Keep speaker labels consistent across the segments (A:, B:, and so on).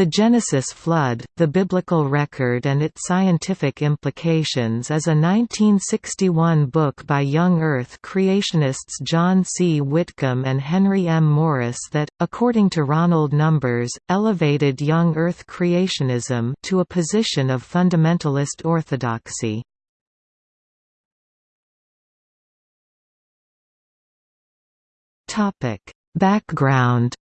A: The Genesis flood, the biblical record and its scientific implications is a 1961 book by young Earth creationists John C. Whitcomb and Henry M. Morris that, according to Ronald Numbers, elevated young Earth creationism to a position of fundamentalist orthodoxy. Background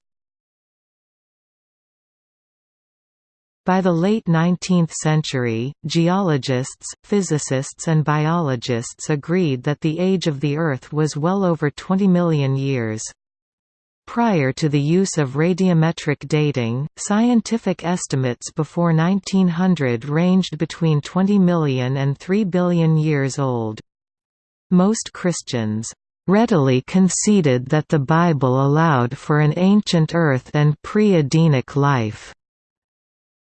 A: By the late 19th century, geologists, physicists and biologists agreed that the age of the Earth was well over 20 million years. Prior to the use of radiometric dating, scientific estimates before 1900 ranged between 20 million and 3 billion years old. Most Christians readily conceded that the Bible allowed for an ancient Earth and pre-Adamic life.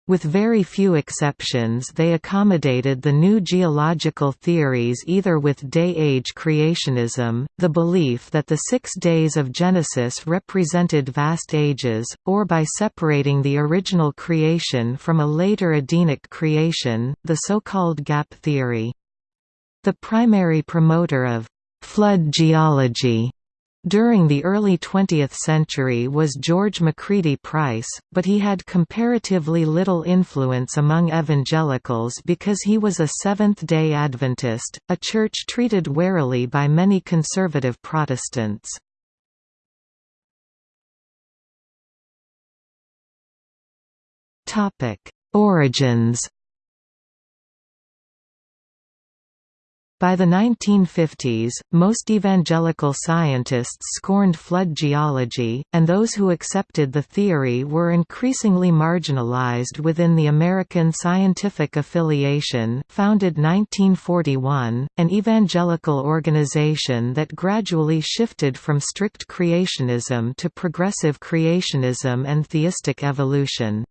A: With very few exceptions they accommodated the new geological theories either with day-age creationism, the belief that the six days of Genesis represented vast ages, or by separating the original creation from a later Adamic creation, the so-called gap theory. The primary promoter of «flood geology» During the early 20th century was George Macready Price, but he had comparatively little influence among evangelicals because he was a Seventh-day Adventist, a church treated warily by many conservative Protestants. Origins By the 1950s, most evangelical scientists scorned flood geology, and those who accepted the theory were increasingly marginalized within the American Scientific Affiliation founded 1941, an evangelical organization that gradually shifted from strict creationism to progressive creationism and theistic evolution.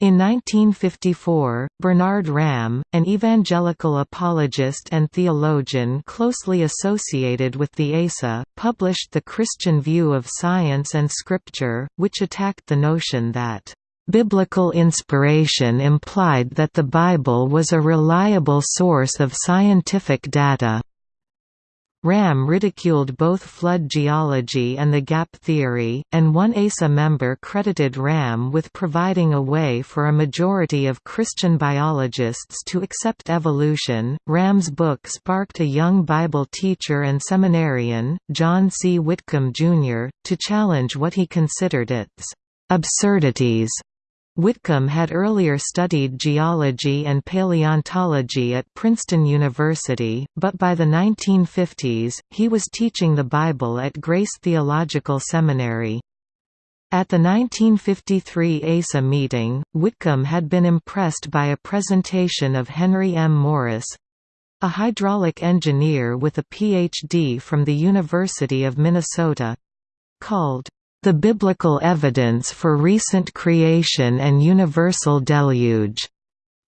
A: In 1954, Bernard Ramm, an evangelical apologist and theologian closely associated with the ASA, published The Christian View of Science and Scripture, which attacked the notion that Biblical inspiration implied that the Bible was a reliable source of scientific data. Ramm ridiculed both flood geology and the gap theory, and one ASA member credited Ramm with providing a way for a majority of Christian biologists to accept evolution. Ramm's book sparked a young Bible teacher and seminarian, John C. Whitcomb, Jr., to challenge what he considered its absurdities Whitcomb had earlier studied geology and paleontology at Princeton University, but by the 1950s, he was teaching the Bible at Grace Theological Seminary. At the 1953 ASA meeting, Whitcomb had been impressed by a presentation of Henry M. Morris—a hydraulic engineer with a Ph.D. from the University of Minnesota—called the Biblical Evidence for Recent Creation and Universal Deluge.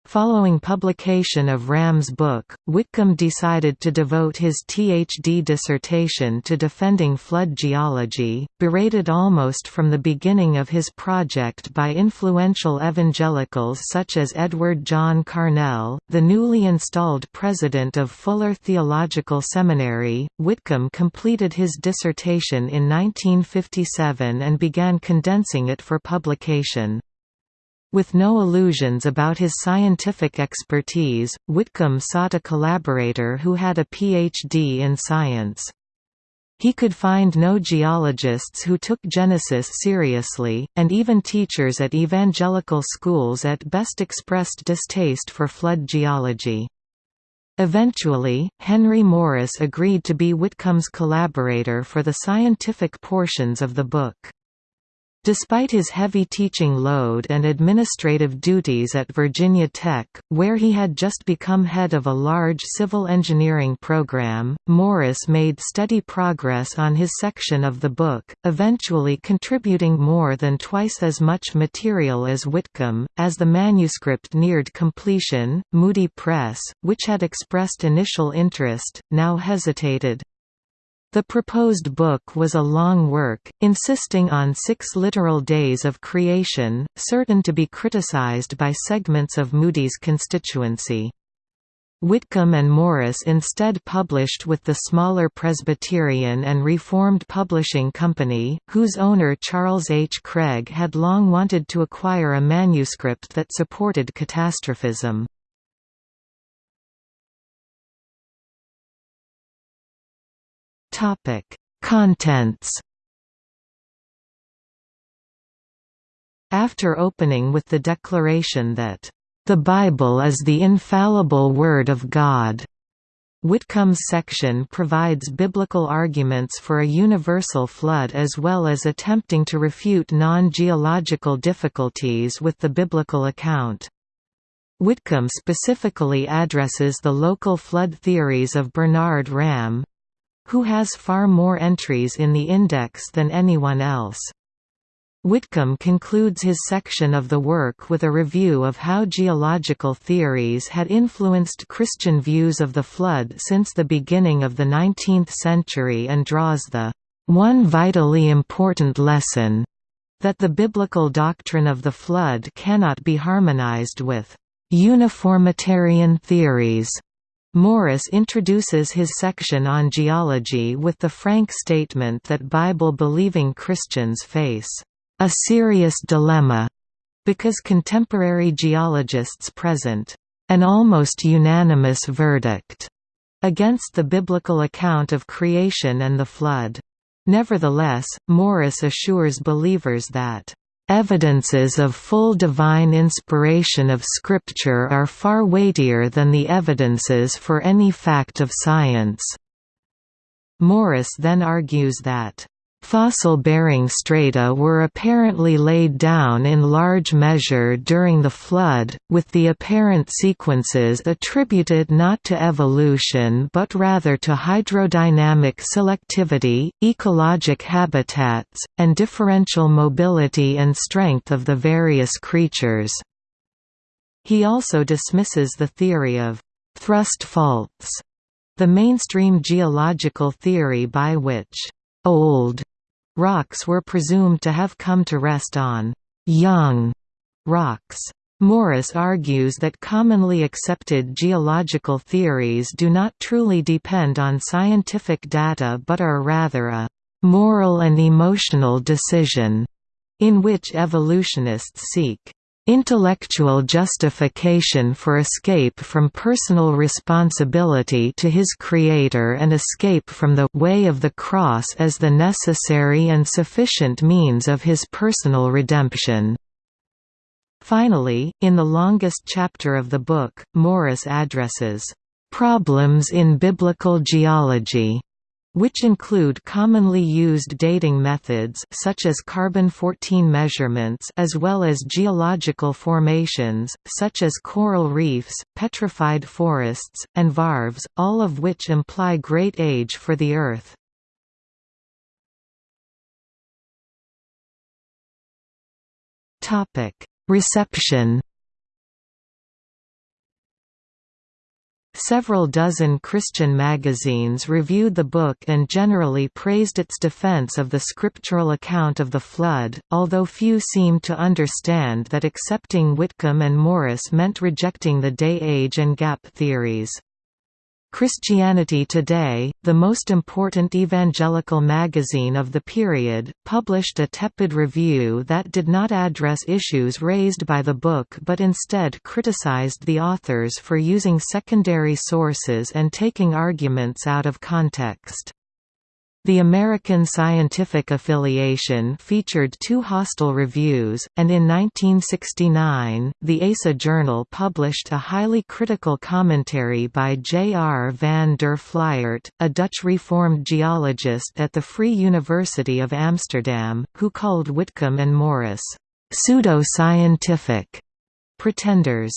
A: Following publication of Ramm's book, Whitcomb decided to devote his Ph.D. dissertation to defending flood geology, berated almost from the beginning of his project by influential evangelicals such as Edward John Carnell, the newly installed president of Fuller Theological Seminary. Whitcomb completed his dissertation in 1957 and began condensing it for publication. With no illusions about his scientific expertise, Whitcomb sought a collaborator who had a Ph.D. in science. He could find no geologists who took Genesis seriously, and even teachers at evangelical schools at best expressed distaste for flood geology. Eventually, Henry Morris agreed to be Whitcomb's collaborator for the scientific portions of the book. Despite his heavy teaching load and administrative duties at Virginia Tech, where he had just become head of a large civil engineering program, Morris made steady progress on his section of the book, eventually contributing more than twice as much material as Whitcomb. As the manuscript neared completion, Moody Press, which had expressed initial interest, now hesitated. The proposed book was a long work, insisting on six literal days of creation, certain to be criticized by segments of Moody's constituency. Whitcomb and Morris instead published with the smaller Presbyterian and Reformed Publishing Company, whose owner Charles H. Craig had long wanted to acquire a manuscript that supported catastrophism. Topic: Contents. After opening with the declaration that the Bible is the infallible Word of God. Whitcomb's section provides biblical arguments for a universal flood as well as attempting to refute non-geological difficulties with the biblical account. Whitcomb specifically addresses the local flood theories of Bernard Ramm, who has far more entries in the index than anyone else. Whitcomb concludes his section of the work with a review of how geological theories had influenced Christian views of the flood since the beginning of the 19th century and draws the one vitally important lesson that the biblical doctrine of the flood cannot be harmonized with uniformitarian theories Morris introduces his section on geology with the frank statement that Bible-believing Christians face a serious dilemma because contemporary geologists present an almost unanimous verdict against the biblical account of creation and the flood. Nevertheless, Morris assures believers that Evidences of full divine inspiration of Scripture are far weightier than the evidences for any fact of science. Morris then argues that Fossil-bearing strata were apparently laid down in large measure during the flood, with the apparent sequences attributed not to evolution but rather to hydrodynamic selectivity, ecologic habitats, and differential mobility and strength of the various creatures. He also dismisses the theory of thrust faults, the mainstream geological theory by which old Rocks were presumed to have come to rest on young rocks. Morris argues that commonly accepted geological theories do not truly depend on scientific data but are rather a moral and emotional decision, in which evolutionists seek intellectual justification for escape from personal responsibility to his creator and escape from the way of the cross as the necessary and sufficient means of his personal redemption. Finally, in the longest chapter of the book, Morris addresses, "...problems in biblical geology." Which include commonly used dating methods such as carbon-14 measurements as well as geological formations, such as coral reefs, petrified forests, and varves, all of which imply great age for the Earth. Reception Several dozen Christian magazines reviewed the book and generally praised its defense of the scriptural account of the flood, although few seemed to understand that accepting Whitcomb and Morris meant rejecting the day-age and gap theories. Christianity Today, the most important evangelical magazine of the period, published a tepid review that did not address issues raised by the book but instead criticized the authors for using secondary sources and taking arguments out of context. The American Scientific Affiliation featured two hostile reviews, and in 1969, the ASA Journal published a highly critical commentary by J. R. van der Fliert, a Dutch Reformed geologist at the Free University of Amsterdam, who called Whitcomb and Morris, "...pseudo-scientific pretenders,"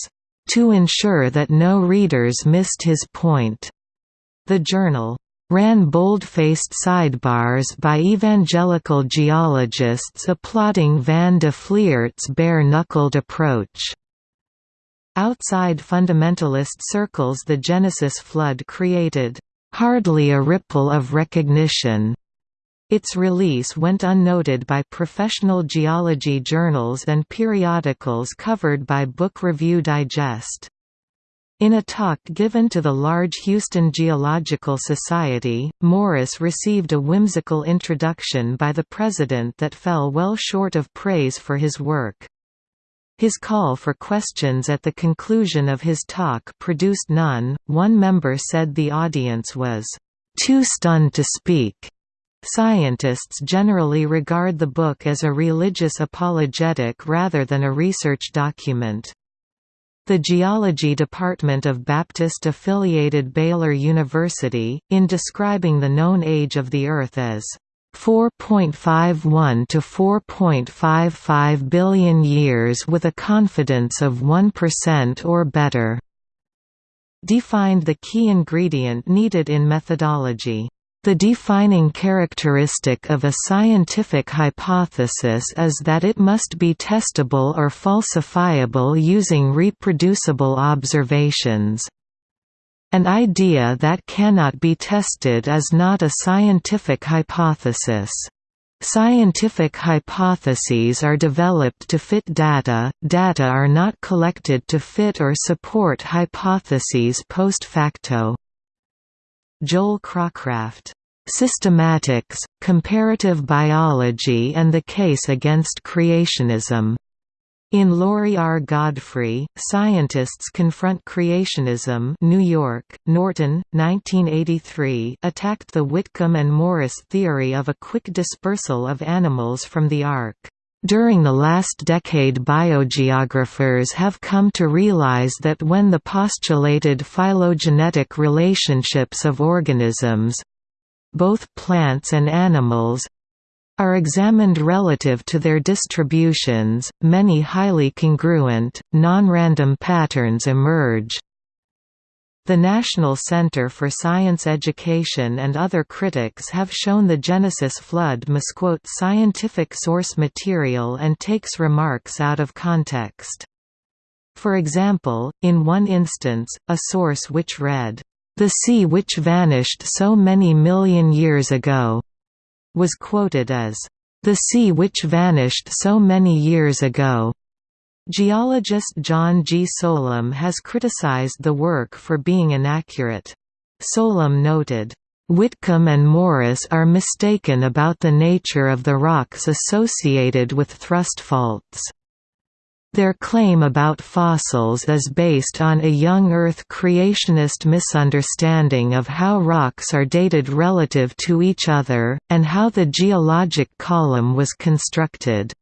A: to ensure that no readers missed his point. The journal ran bold-faced sidebars by evangelical geologists applauding van der Fliert's bare-knuckled approach. Outside fundamentalist circles the Genesis flood created "...hardly a ripple of recognition." Its release went unnoted by professional geology journals and periodicals covered by Book Review Digest. In a talk given to the large Houston Geological Society, Morris received a whimsical introduction by the president that fell well short of praise for his work. His call for questions at the conclusion of his talk produced none. One member said the audience was too stunned to speak. Scientists generally regard the book as a religious apologetic rather than a research document. The Geology Department of Baptist-affiliated Baylor University, in describing the known age of the Earth as 4.51 to 4.55 billion years with a confidence of 1% or better. Defined the key ingredient needed in methodology. The defining characteristic of a scientific hypothesis is that it must be testable or falsifiable using reproducible observations. An idea that cannot be tested is not a scientific hypothesis. Scientific hypotheses are developed to fit data, data are not collected to fit or support hypotheses post facto. Joel Cracraft. Systematics, Comparative Biology and the Case Against Creationism. In Laurie R. Godfrey, Scientists Confront Creationism New York, Norton, 1983 attacked the Whitcomb and Morris theory of a quick dispersal of animals from the ark. During the last decade biogeographers have come to realize that when the postulated phylogenetic relationships of organisms—both plants and animals, are examined relative to their distributions, many highly congruent, non-random patterns emerge. The National Center for Science Education and other critics have shown the Genesis flood misquote scientific source material and takes remarks out of context. For example, in one instance, a source which read, "...the sea which vanished so many million years ago," was quoted as, "...the sea which vanished so many years ago." Geologist John G. Solum has criticized the work for being inaccurate. Solum noted, Whitcomb and Morris are mistaken about the nature of the rocks associated with thrust faults. Their claim about fossils is based on a young Earth creationist misunderstanding of how rocks are dated relative to each other, and how the geologic column was constructed.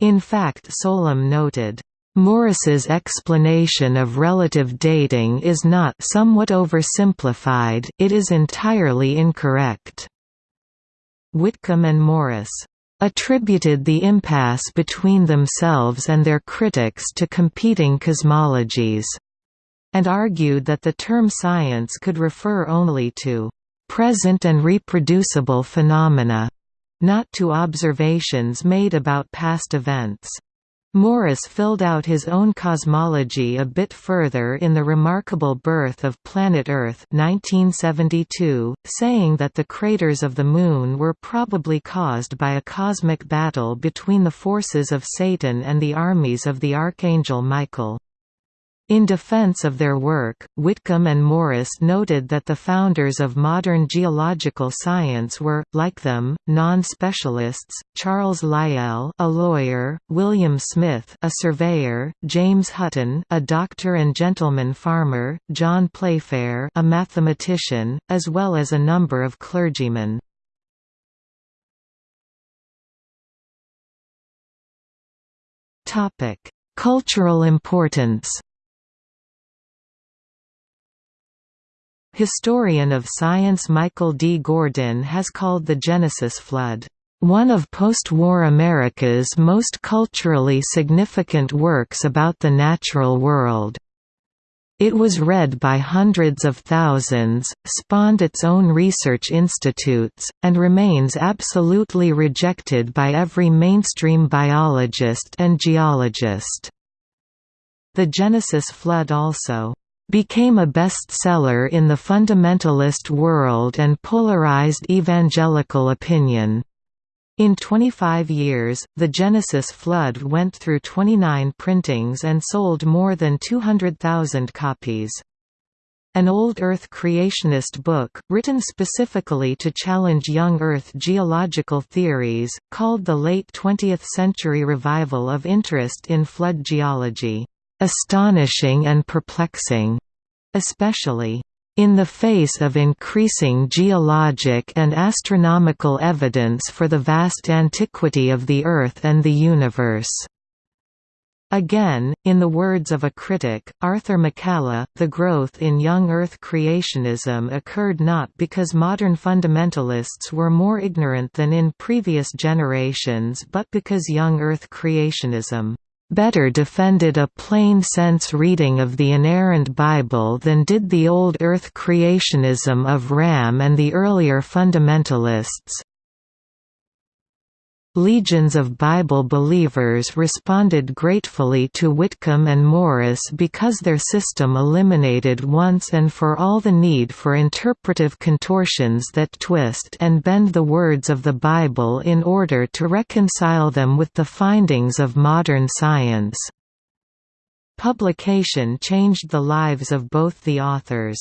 A: In fact Solum noted, Morris's explanation of relative dating is not somewhat oversimplified, it is entirely incorrect. Whitcomb and Morris attributed the impasse between themselves and their critics to competing cosmologies, and argued that the term science could refer only to present and reproducible phenomena, not to observations made about past events. Morris filled out his own cosmology a bit further in The Remarkable Birth of Planet Earth 1972, saying that the craters of the Moon were probably caused by a cosmic battle between the forces of Satan and the armies of the Archangel Michael. In defense of their work, Whitcomb and Morris noted that the founders of modern geological science were, like them, non-specialists, Charles Lyell a lawyer, William Smith a surveyor, James Hutton a doctor and gentleman farmer, John Playfair a mathematician, as well as a number of clergymen. Cultural importance Historian of science Michael D. Gordin has called the Genesis flood, "...one of post-war America's most culturally significant works about the natural world." It was read by hundreds of thousands, spawned its own research institutes, and remains absolutely rejected by every mainstream biologist and geologist. The Genesis flood also became a bestseller in the fundamentalist world and polarized evangelical opinion. In 25 years, the Genesis Flood went through 29 printings and sold more than 200,000 copies. An old Earth creationist book, written specifically to challenge young Earth geological theories, called the late 20th century revival of interest in flood geology, "...astonishing and perplexing", especially in the face of increasing geologic and astronomical evidence for the vast antiquity of the Earth and the universe. Again, in the words of a critic, Arthur McCalla, the growth in young Earth creationism occurred not because modern fundamentalists were more ignorant than in previous generations but because young Earth creationism better defended a plain-sense reading of the inerrant Bible than did the old earth creationism of Ramm and the earlier fundamentalists. Legions of Bible believers responded gratefully to Whitcomb and Morris because their system eliminated once and for all the need for interpretive contortions that twist and bend the words of the Bible in order to reconcile them with the findings of modern science. Publication changed the lives of both the authors.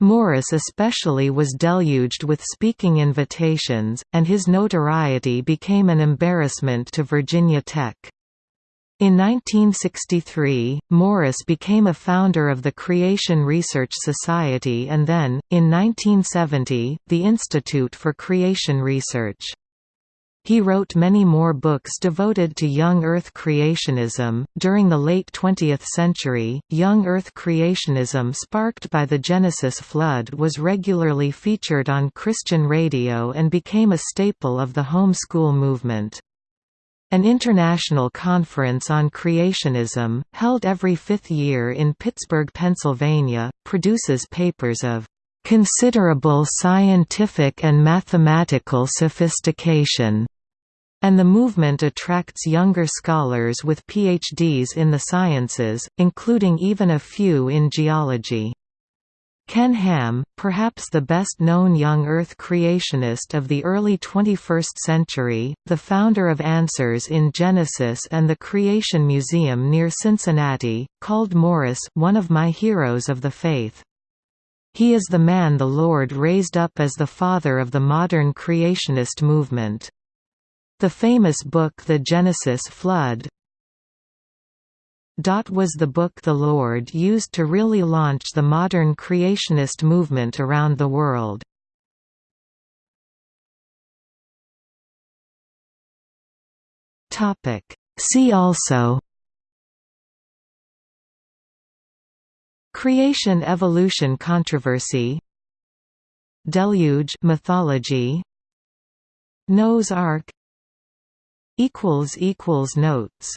A: Morris especially was deluged with speaking invitations, and his notoriety became an embarrassment to Virginia Tech. In 1963, Morris became a founder of the Creation Research Society and then, in 1970, the Institute for Creation Research. He wrote many more books devoted to young Earth creationism. During the late 20th century, young Earth creationism sparked by the Genesis flood was regularly featured on Christian radio and became a staple of the home school movement. An international conference on creationism, held every fifth year in Pittsburgh, Pennsylvania, produces papers of considerable scientific and mathematical sophistication, and the movement attracts younger scholars with PhDs in the sciences, including even a few in geology. Ken Ham, perhaps the best-known young Earth creationist of the early 21st century, the founder of Answers in Genesis and the Creation Museum near Cincinnati, called Morris one of my heroes of the faith. He is the man the Lord raised up as the father of the modern creationist movement. The famous book The Genesis Flood was the book the Lord used to really launch the modern creationist movement around the world. See also Creation-evolution controversy. Deluge mythology. Noah's Ark Notes